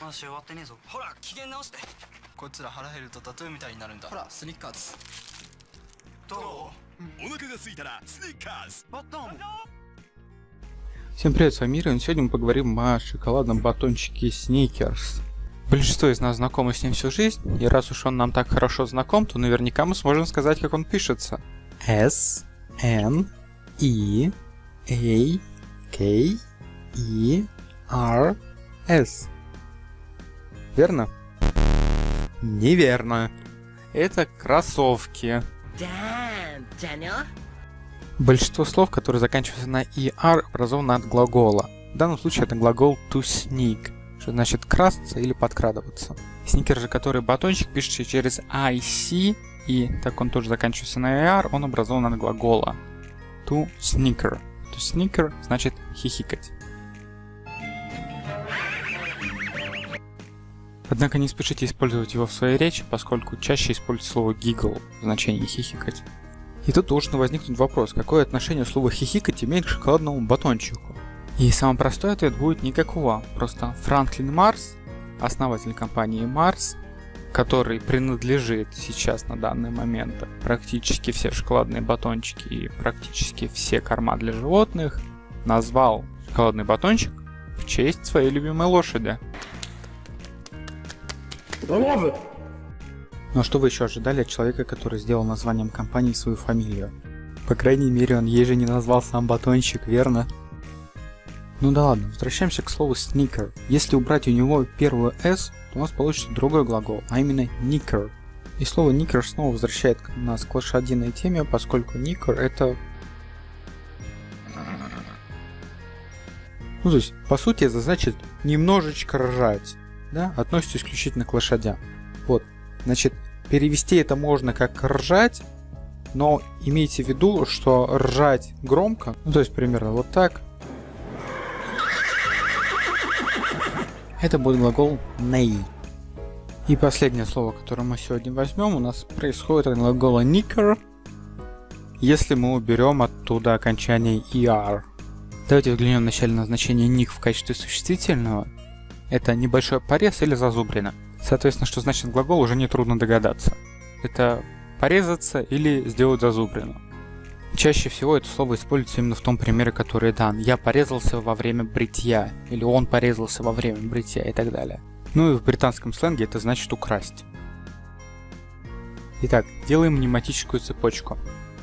まだ試合終わってねえぞほら機嫌直してこいつら腹減るとタトゥーみたいになるんだほらスニッカーズどうお腹が空いたらスニッカーズバッタン Всем привет, с вами Мира, и сегодня мы поговорим о шоколадном батончике Snickers. Большинство из нас знакомы с ним всю жизнь, и раз уж он нам так хорошо знаком, то наверняка мы сможем сказать, как он пишется. S, N, E, A, K, E, R, S. Верно? Неверно. Это кроссовки. Damn, Daniel. Большинство слов, которые заканчиваются на er, образованы от глагола. В данном случае это глагол to sneak, что значит красться или подкрадываться. Сникер же, который батончик, пишется через ic, и так он тоже заканчивается на er, он образован от глагола to sneaker. To sneaker значит хихикать. Однако не спешите использовать его в своей речи, поскольку чаще используется слово giggle в значении хихикать. И тут должен возникнуть вопрос, какое отношение слово «хихикать» имеет к шоколадному батончику? И самый простой ответ будет никакого. Просто Франклин Марс, основатель компании Марс, который принадлежит сейчас на данный момент практически все шоколадные батончики и практически все корма для животных, назвал шоколадный батончик в честь своей любимой лошади. Но что вы еще ожидали от человека, который сделал названием компании свою фамилию? По крайней мере, он ей же не назвал сам батончик, верно? Ну да ладно, возвращаемся к слову sneaker. Если убрать у него первую s, то у нас получится другой глагол, а именно knicker. И слово knicker снова возвращает нас к лошадиной теме, поскольку knicker это... Ну то есть, по сути, это значит немножечко ржать, да, относится исключительно к лошадям. Вот, Значит, перевести это можно как ржать, но имейте в виду, что ржать громко, ну то есть примерно вот так, это будет глагол ней. И последнее слово, которое мы сегодня возьмем, у нас происходит от глагола nicker, если мы уберем оттуда окончание er. Давайте взглянем вначале на значение ник в качестве существительного. Это небольшой порез или зазубрина. Соответственно, что значит глагол, уже нетрудно догадаться. Это порезаться или сделать зазубрину. Чаще всего это слово используется именно в том примере, который дан. Я порезался во время бритья, или он порезался во время бритья и так далее. Ну и в британском сленге это значит украсть. Итак, делаем мнематическую цепочку.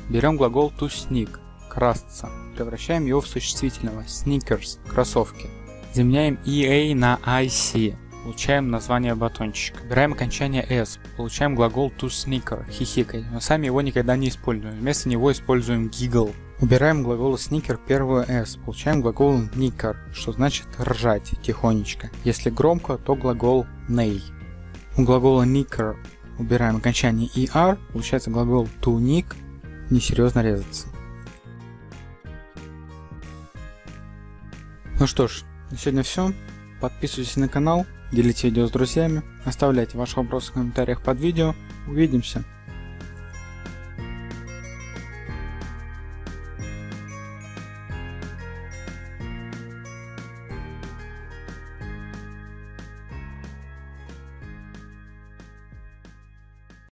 Берем глагол to sneak, красться, превращаем его в существительного, sneakers, кроссовки. Заменяем EA на IC, получаем название батончика. Убираем окончание s, получаем глагол to sneaker, хихикать, но сами его никогда не используем, вместо него используем giggle. Убираем глагол sneaker первую s, получаем глагол nicker, что значит ржать тихонечко. Если громко, то глагол neigh. У глагола nicker убираем окончание er, получается глагол to nick, несерьезно резаться. Ну что ж, на сегодня все. Подписывайтесь на канал, делите видео с друзьями, оставляйте ваши вопросы в комментариях под видео. Увидимся!